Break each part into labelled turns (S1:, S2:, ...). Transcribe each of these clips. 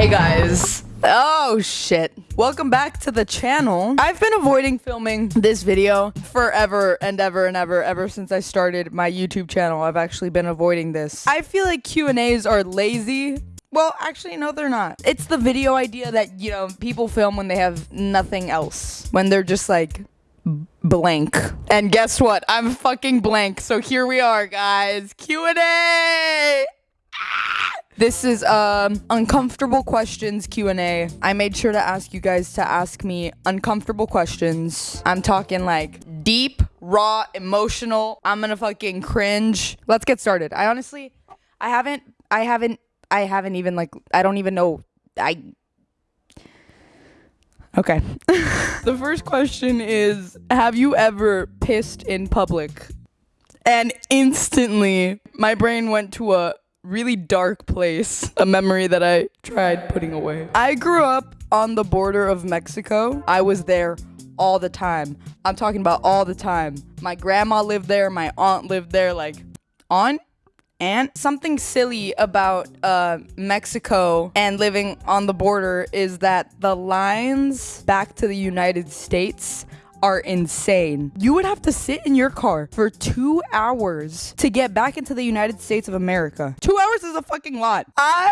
S1: Hey guys. Oh shit. Welcome back to the channel. I've been avoiding filming this video forever and ever and ever ever since I started my YouTube channel. I've actually been avoiding this. I feel like Q&As are lazy. Well, actually no they're not. It's the video idea that, you know, people film when they have nothing else. When they're just like blank. And guess what? I'm fucking blank. So here we are, guys. Q&A. This is um uncomfortable questions Q&A. I made sure to ask you guys to ask me uncomfortable questions. I'm talking like deep, raw, emotional. I'm gonna fucking cringe. Let's get started. I honestly I haven't I haven't I haven't even like I don't even know I Okay. the first question is Have you ever pissed in public? And instantly, my brain went to a really dark place, a memory that I tried putting away. I grew up on the border of Mexico. I was there all the time. I'm talking about all the time. My grandma lived there, my aunt lived there, like, aunt? And something silly about uh, Mexico and living on the border is that the lines back to the United States are insane. You would have to sit in your car for two hours to get back into the United States of America. Two hours is a fucking lot. I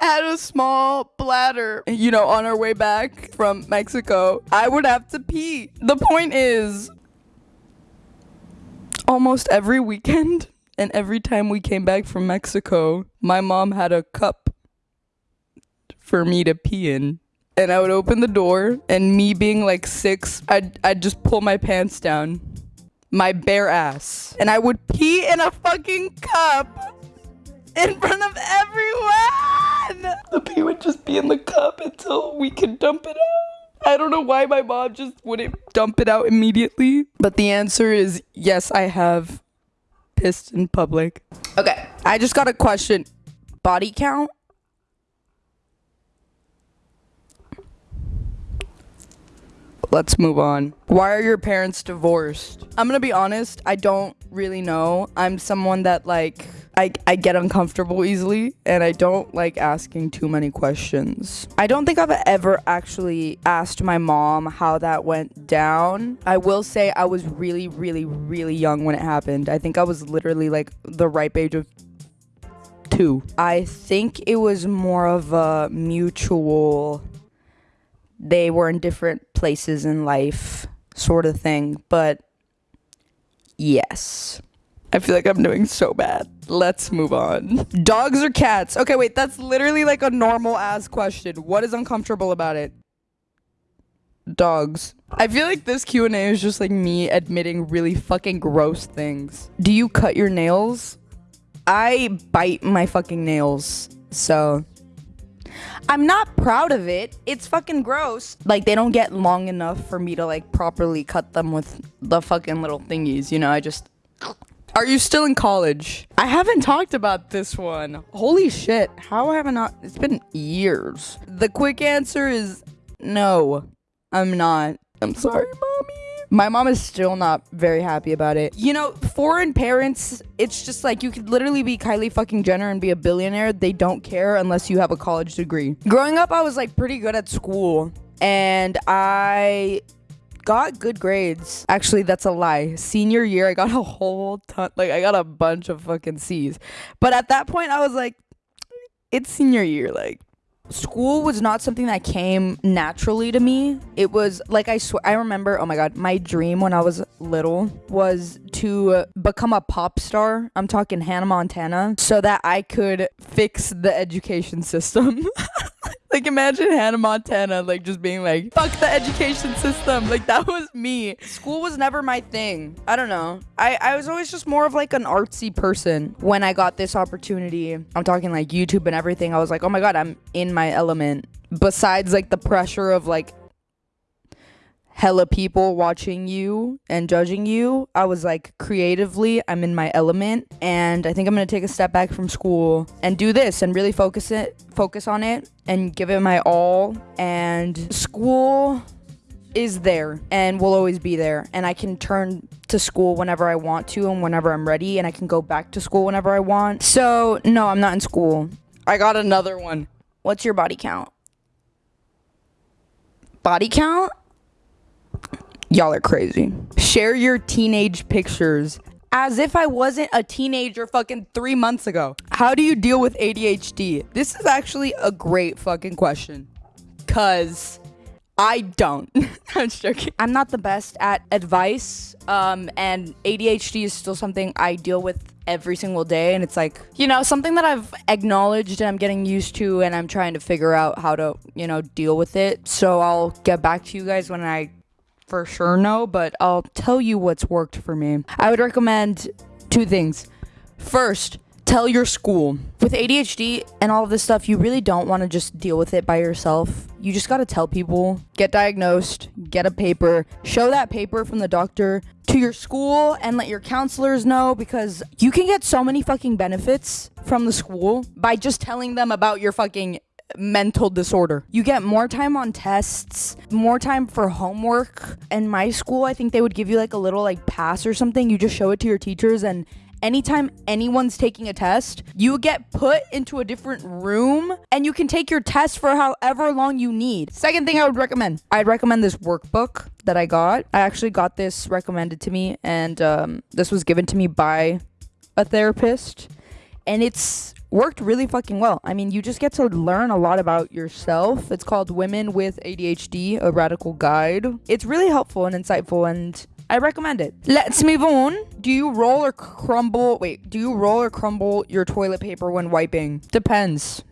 S1: had a small bladder, you know, on our way back from Mexico. I would have to pee. The point is, almost every weekend and every time we came back from Mexico, my mom had a cup for me to pee in and I would open the door, and me being like six, I'd, I'd just pull my pants down, my bare ass, and I would pee in a fucking cup in front of everyone. The pee would just be in the cup until we could dump it out. I don't know why my mom just wouldn't dump it out immediately, but the answer is yes, I have pissed in public. Okay, I just got a question. Body count? Let's move on. Why are your parents divorced? I'm gonna be honest, I don't really know. I'm someone that like I, I get uncomfortable easily and I don't like asking too many questions. I don't think I've ever actually asked my mom how that went down. I will say I was really, really, really young when it happened. I think I was literally like the ripe age of two. I think it was more of a mutual they were in different places in life, sort of thing. But yes. I feel like I'm doing so bad. Let's move on. Dogs or cats? Okay, wait, that's literally like a normal ass question. What is uncomfortable about it? Dogs. I feel like this Q&A is just like me admitting really fucking gross things. Do you cut your nails? I bite my fucking nails. So, I'm not proud of it. It's fucking gross. Like they don't get long enough for me to like properly cut them with the fucking little thingies, you know? I just Are you still in college? I haven't talked about this one. Holy shit. How have I not? It's been years. The quick answer is no. I'm not. I'm sorry, mommy. My mom is still not very happy about it. You know, foreign parents, it's just like you could literally be Kylie fucking Jenner and be a billionaire. They don't care unless you have a college degree. Growing up, I was like pretty good at school and I got good grades. Actually, that's a lie. Senior year, I got a whole ton, like, I got a bunch of fucking C's. But at that point, I was like, it's senior year. Like, school was not something that came naturally to me. It was like I swear I remember, oh my god, my dream when I was little was to become a pop star. I'm talking Hannah Montana so that I could fix the education system. Like imagine Hannah Montana like just being like, fuck the education system. Like that was me. School was never my thing. I don't know. I, I was always just more of like an artsy person. When I got this opportunity, I'm talking like YouTube and everything, I was like, oh my god, I'm in my element. Besides like the pressure of like hella people watching you and judging you. I was like, creatively, I'm in my element, and I think I'm gonna take a step back from school and do this and really focus it, focus on it, and give it my all. And school is there and will always be there, and I can turn to school whenever I want to and whenever I'm ready, and I can go back to school whenever I want. So no, I'm not in school. I got another one. What's your body count? Body count? Y'all are crazy. Share your teenage pictures as if I wasn't a teenager fucking three months ago. How do you deal with ADHD? This is actually a great fucking question. Cause I don't. I'm joking. I'm not the best at advice, um, and ADHD is still something I deal with every single day. And it's like, you know, something that I've acknowledged and I'm getting used to, and I'm trying to figure out how to, you know, deal with it. So I'll get back to you guys when I for sure know, but I'll tell you what's worked for me. I would recommend two things. First, tell your school. With ADHD and all of this stuff, you really don't want to just deal with it by yourself. You just got to tell people, get diagnosed, get a paper, show that paper from the doctor to your school and let your counselors know because you can get so many fucking benefits from the school by just telling them about your fucking mental disorder. You get more time on tests, more time for homework. In my school, I think they would give you like a little like pass or something. You just show it to your teachers and anytime anyone's taking a test, you get put into a different room and you can take your test for however long you need. Second thing I would recommend, I'd recommend this workbook that I got. I actually got this recommended to me and um, this was given to me by a therapist and it's worked really fucking well. I mean, you just get to learn a lot about yourself. It's called Women with ADHD, a radical guide. It's really helpful and insightful and I recommend it. Let's move on. Do you roll or crumble? Wait, do you roll or crumble your toilet paper when wiping? Depends.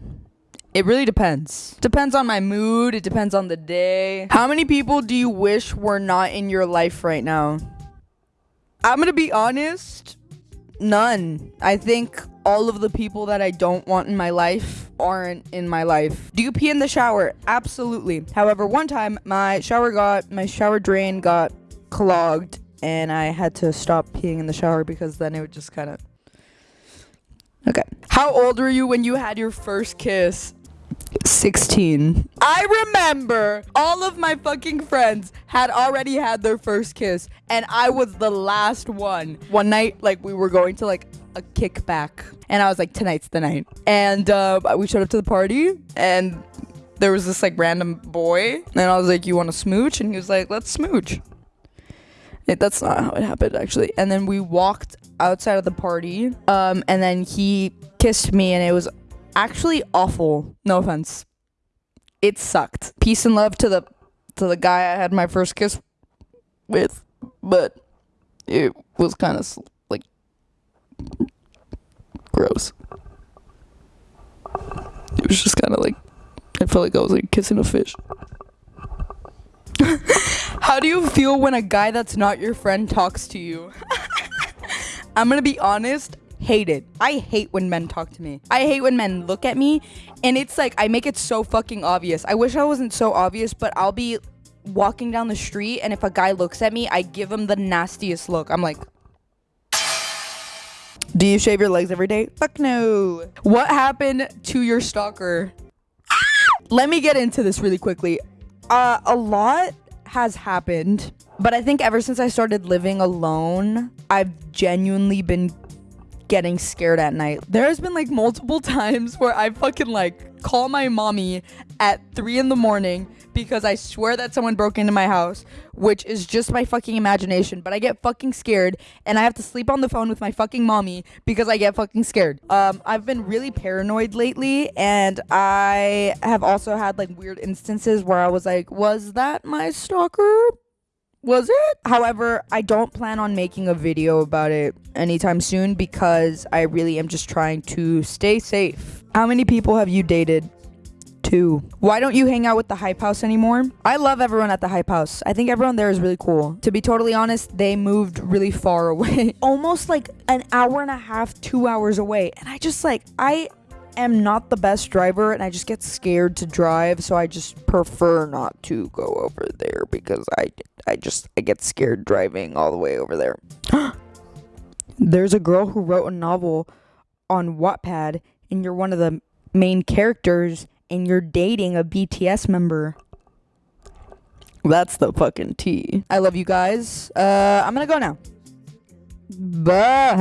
S1: It really depends. Depends on my mood. It depends on the day. How many people do you wish were not in your life right now? I'm gonna be honest. None. I think all of the people that I don't want in my life aren't in my life. Do you pee in the shower? Absolutely. However, one time my shower got my shower drain got clogged and I had to stop peeing in the shower because then it would just kind of Okay. How old were you when you had your first kiss? 16. I remember all of my fucking friends had already had their first kiss and I was the last one. One night like we were going to like a kickback and I was like tonight's the night. And uh, we showed up to the party and there was this like random boy and I was like you want to smooch and he was like let's smooch. It, that's not how it happened actually. And then we walked outside of the party um and then he kissed me and it was actually awful. No offense. It sucked. Peace and love to the to the guy I had my first kiss with, but it was kind of gross. It was just kind of like I felt like I was like kissing a fish. How do you feel when a guy that's not your friend talks to you? I'm gonna be honest, hate it. I hate when men talk to me. I hate when men look at me and it's like I make it so fucking obvious. I wish I wasn't so obvious, but I'll be walking down the street and if a guy looks at me, I give him the nastiest look. I'm like Do you shave your legs every day? Fuck no. What happened to your stalker? Let me get into this really quickly. Uh a lot has happened, but I think ever since I started living alone, I've genuinely been getting scared at night. There has been like multiple times where I fucking like call my mommy at three in the morning because I swear that someone broke into my house, which is just my fucking imagination. But I get fucking scared and I have to sleep on the phone with my fucking mommy because I get fucking scared. Um, I've been really paranoid lately and I have also had like weird instances where I was like, was that my stalker? Was it? However, I don't plan on making a video about it anytime soon because I really am just trying to stay safe. How many people have you dated? Two. Why don't you hang out with the Hype House anymore? I love everyone at the Hype House. I think everyone there is really cool. To be totally honest, they moved really far away. Almost like an hour and a half, two hours away. And I just like, I am not the best driver and I just get scared to drive, so I just prefer not to go over there because I I just I get scared driving all the way over there. There's a girl who wrote a novel on Wattpad and you're one of the main characters and you're dating a BTS member. That's the fucking tea. I love you guys. Uh, I'm gonna go now. Bye.